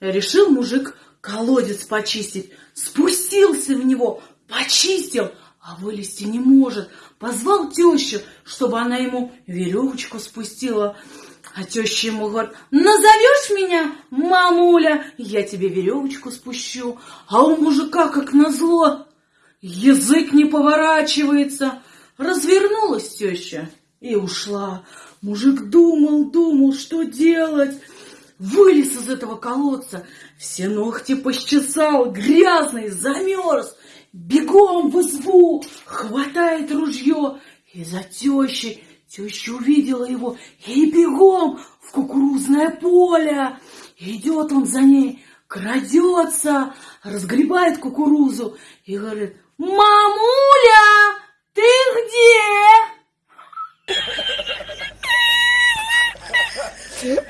Решил мужик колодец почистить, спустился в него, почистил, а вылезти не может. Позвал тещу, чтобы она ему веревочку спустила. А теща ему говорит, назовешь меня, мамуля, я тебе веревочку спущу. А у мужика, как назло, язык не поворачивается. Развернулась теща и ушла. Мужик думал, думал, что делать. Вылез из этого колодца, все ногти пощесал, грязный, замерз. Бегом в избу, хватает ружье и за тещей. Теща увидела его и бегом в кукурузное поле. Идет он за ней, крадется, разгребает кукурузу и говорит, «Мамуля, ты где?»